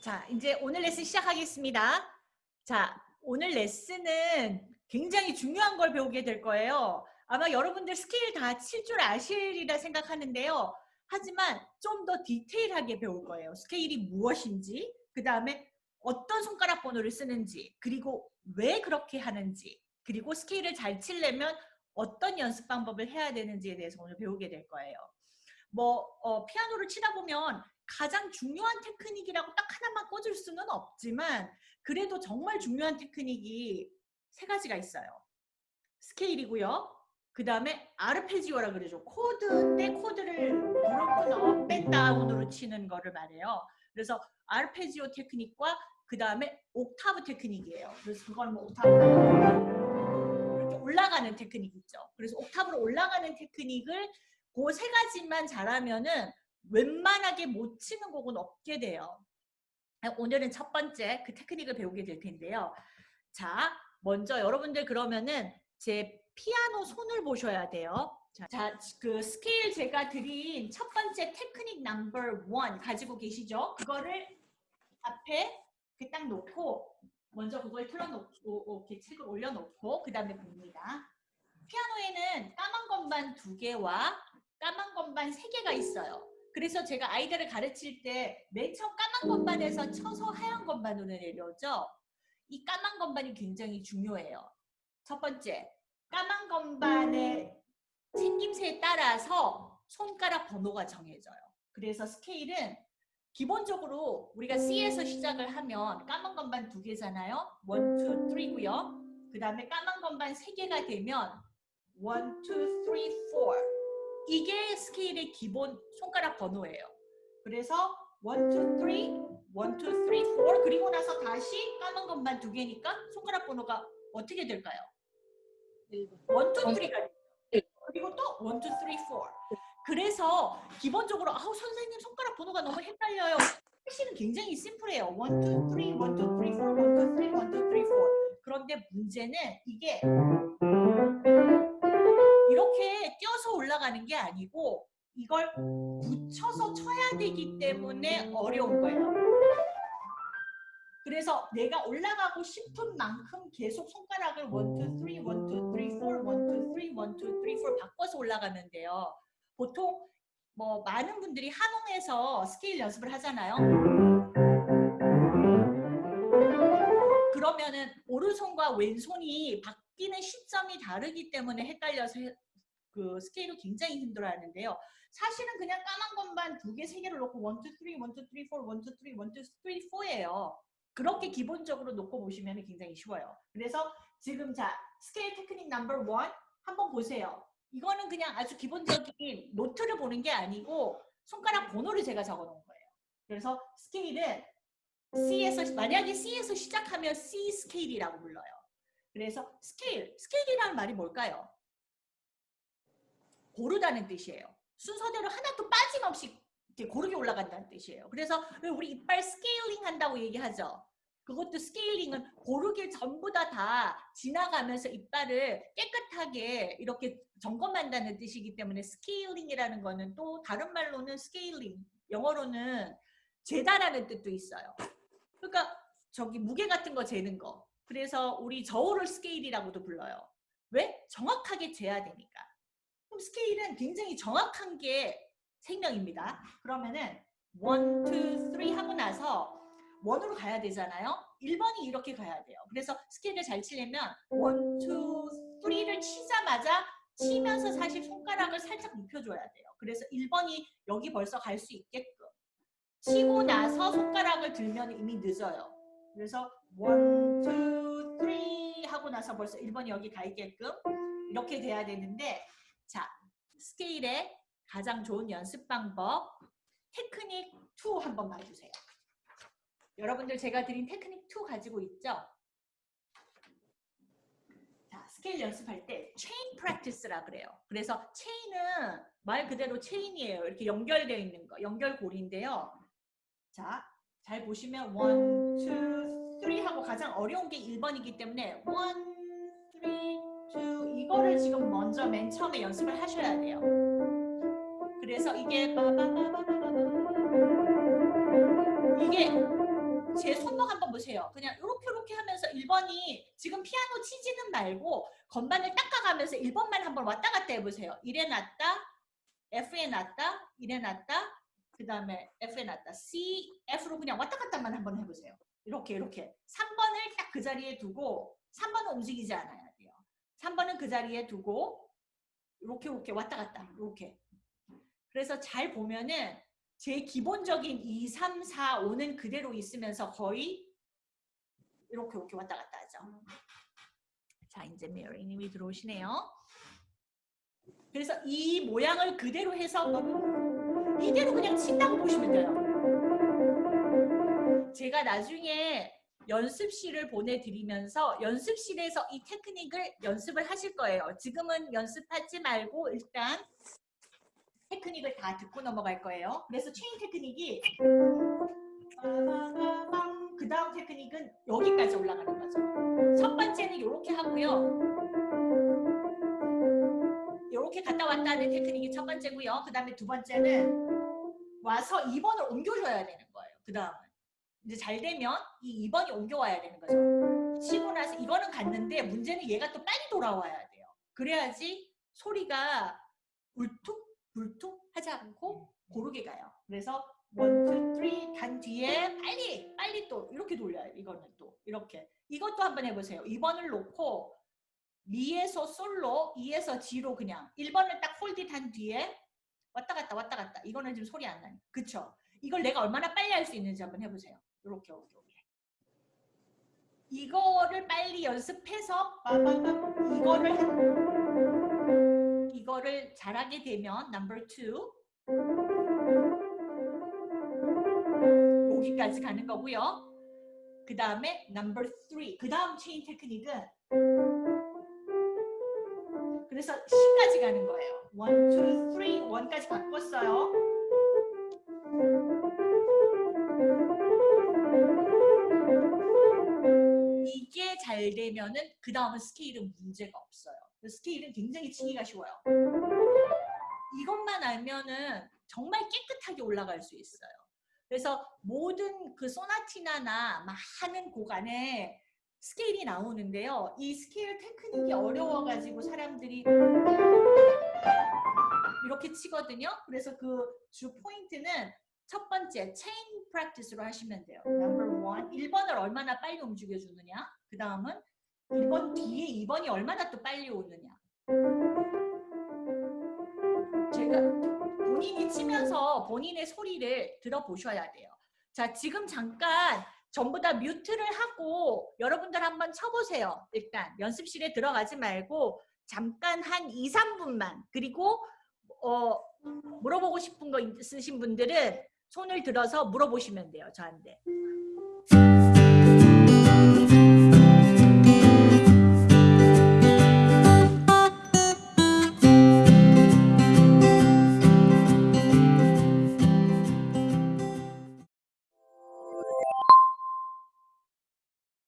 자, 이제 오늘 레슨 시작하겠습니다. 자, 오늘 레슨은 굉장히 중요한 걸 배우게 될 거예요. 아마 여러분들 스케일 다 칠 줄 아시리라 생각하는데요. 하지만 좀 더 디테일하게 배울 거예요. 스케일이 무엇인지, 그 다음에 어떤 손가락 번호를 쓰는지, 그리고 왜 그렇게 하는지, 그리고 스케일을 잘 치려면 어떤 연습 방법을 해야 되는지에 대해서 오늘 배우게 될 거예요. 뭐 어, 피아노를 치다 보면 가장 중요한 테크닉이라고 딱 하나만 꼽을 수는 없지만 그래도 정말 중요한 테크닉이 세 가지가 있어요. 스케일이고요. 그 다음에 아르페지오라 그러죠. 코드 때 코드를 누르고 넣어 뺐다운으로 치는 거를 말해요. 그래서 아르페지오 테크닉과 그 다음에 옥타브 테크닉이에요. 그래서 그걸 뭐 옥타브 이렇게 올라가는 테크닉 있죠. 그래서 옥타브로 올라가는 테크닉을 그 세 가지만 잘하면은 웬만하게 못 치는 곡은 없게 돼요. 오늘은 첫 번째 그 테크닉을 배우게 될 텐데요. 자, 먼저 여러분들 그러면은 제 피아노 손을 보셔야 돼요. 자, 그 스케일 제가 드린 첫 번째 테크닉 number one 가지고 계시죠? 그거를 앞에 딱 놓고 먼저 그걸 틀어놓고 이렇게 책을 올려놓고 그 다음에 봅니다. 피아노에는 까만 건반 두 개와 까만 건반 세 개가 있어요. 그래서 제가 아이들을 가르칠 때 맨 처음 까만 건반에서 쳐서 하얀 건반으로 내려오죠. 이 까만 건반이 굉장히 중요해요. 첫 번째, 까만 건반의 생김새에 따라서 손가락 번호가 정해져요. 그래서 스케일은 기본적으로 우리가 C에서 시작을 하면 까만 건반 두 개잖아요. 1, 2, 3고요. 그 다음에 까만 건반 세 개가 되면 1, 2, 3, 4 이게 스케일의 기본 손가락 번호예요. 그래서 1, 2, 3, 1, 2, 3, 4 그리고 나서 다시 까만 것만 두 개니까 손가락 번호가 어떻게 될까요? 1, 2, 3가 그리고 또 1, 2, 3, 4 그래서 기본적으로 아우 선생님 손가락 번호가 너무 헷갈려요. 사실은 굉장히 심플해요. 1, 2, 3, 1, 2, 3, 4, 1, 2, 3, 1, 2, 3, 4 그런데 문제는 이게 이걸 붙여서 쳐야 되기 때문에 어려운 거예요. 그래서 내가 올라가고 싶은 만큼 계속 손가락을 1, 2, 3, 1, 2, 3, 4, 1, 2, 3, 1, 2, 3, 4 바꿔서 올라가는데요. 보통 뭐 많은 분들이 하농에서 스케일 연습을 하잖아요. 그러면은 오른손과 왼손이 바뀌는 시점이 다르기 때문에 헷갈려서 그 스케일을 굉장히 힘들어 하는데요. 사실은 그냥 까만 건반 두 개, 세 개를 놓고 1, 2, 3, 1, 2, 3, 4, 1, 2, 3, 1, 2, 3, 4예요. 그렇게 기본적으로 놓고 보시면 굉장히 쉬워요. 그래서 지금 자 스케일 테크닉 number one 한번 보세요. 이거는 그냥 아주 기본적인 노트를 보는 게 아니고 손가락 번호를 제가 적어 놓은 거예요. 그래서 스케일은 C에서 만약에 C에서 시작하면 C 스케일이라고 불러요. 그래서 스케일, 스케일이라는 말이 뭘까요? 고르다는 뜻이에요. 순서대로 하나도 빠짐없이 고르게 올라간다는 뜻이에요. 그래서 우리 이빨 스케일링 한다고 얘기하죠. 그것도 스케일링은 고르게 전부 다 다 지나가면서 이빨을 깨끗하게 이렇게 점검한다는 뜻이기 때문에 스케일링이라는 거는 또 다른 말로는 스케일링, 영어로는 재다라는 뜻도 있어요. 그러니까 저기 무게 같은 거 재는 거. 그래서 우리 저울을 스케일이라고도 불러요. 왜? 정확하게 재야 되니까. 그럼 스케일은 굉장히 정확한 게 생명입니다. 그러면은 1, 2, 3 하고 나서 원으로 가야 되잖아요. 1번이 이렇게 가야 돼요. 그래서 스케일을 잘 치려면 1, 2, 3를 치자마자 치면서 사실 손가락을 살짝 눕혀줘야 돼요. 그래서 1번이 여기 벌써 갈 수 있게끔 치고 나서 손가락을 들면 이미 늦어요. 그래서 1, 2, 3 하고 나서 벌써 1번이 여기 가 있게끔 이렇게 돼야 되는데 자 스케일의 가장 좋은 연습 방법 테크닉 2 한번 봐주세요. 여러분들 제가 드린 테크닉 2 가지고 있죠? 자, 스케일 연습할 때 chain practice라 그래요. 그래서 체인은 말 그대로 체인이에요. 이렇게 연결되어 있는 거, 연결고리인데요. 자, 잘 보시면 1, 2, 3 하고 가장 어려운 게 1번이기 때문에 1, 3, 2 이거를 지금 먼저 맨 처음에 연습을 하셔야 돼요. 그래서 이게 이게 제 손목 한번 보세요. 그냥 이렇게 이렇게 하면서 1번이 지금 피아노 치지는 말고 건반을 닦아가면서 1번만 한번 왔다 갔다 해보세요. 1에 놨다, F에 놨다, 1에 놨다, 그 다음에 F에 놨다. C, F로 그냥 왔다 갔다만 한번 해보세요. 이렇게 이렇게 3번을 딱 그 자리에 두고 3번은 움직이지 않아야 돼요. 3번은 그 자리에 두고 이렇게 이렇게 왔다 갔다 이렇게 그래서 잘 보면은 제 기본적인 2, 3, 4, 5는 그대로 있으면서 거의 이렇게 이렇게 왔다 갔다 하죠. 자 이제 메리님이 들어오시네요. 그래서 이 모양을 그대로 해서 이대로 그냥 친다고 보시면 돼요. 제가 나중에 연습실을 보내드리면서 연습실에서 이 테크닉을 연습을 하실 거예요. 지금은 연습하지 말고 일단 테크닉을 다 듣고 넘어갈 거예요. 그래서 체인 테크닉이 그 다음 테크닉은 여기까지 올라가는 거죠. 첫 번째는 이렇게 하고요. 이렇게 갔다 왔다 하는 테크닉이 첫 번째고요. 그 다음에 두 번째는 와서 2번을 옮겨줘야 되는 거예요. 그 다음은. 이제 잘 되면 이 2번이 옮겨와야 되는 거죠. 치고 나서 이거는 갔는데 문제는 얘가 또 빨리 돌아와야 돼요. 그래야지 소리가 울퉁 불퉁 하지 않고 고르게 가요. 그래서 1, 2, 3간 뒤에 빨리 빨리 또 이렇게 돌려요. 이거는 또 이렇게 이것도 한번 해보세요. 2번을 놓고 미에서 솔로 2에서 G로 그냥 1번을 딱 홀릿한 뒤에 왔다 갔다 왔다 갔다 이거는 지금 소리 안 나요. 그쵸? 이걸 내가 얼마나 빨리 할 수 있는지 한번 해보세요. 이렇게 이렇게 이렇게 이거를 빨리 연습해서 이거를 이거를 잘하게 되면 number two 여기까지 가는 거고요. 그 다음에 number three 그 다음 체인 테크닉은 그래서 10까지 가는 거예요. 1, 2, 3, 1까지 바꿨어요. 잘 되면은 그 다음은 스케일은 문제가 없어요. 스케일은 굉장히 치기가 쉬워요. 이것만 알면은 정말 깨끗하게 올라갈 수 있어요. 그래서 모든 그 소나티나나 많은 곡 안에 스케일이 나오는데요. 이 스케일 테크닉이 어려워가지고 사람들이 이렇게 치거든요. 그래서 그 주 포인트는 첫 번째 chain practice로 하시면 돼요. one 1번을 얼마나 빨리 움직여주느냐. 그 다음은 1번 뒤에 2번이 얼마나 또 빨리 오느냐. 제가 본인이 치면서 본인의 소리를 들어보셔야 돼요. 자, 지금 잠깐 전부 다 뮤트를 하고 여러분들 한번 쳐보세요. 일단 연습실에 들어가지 말고 잠깐 한 2, 3분만 그리고 어, 물어보고 싶은 거 있으신 분들은 손을 들어서 물어보시면 돼요. 저한테.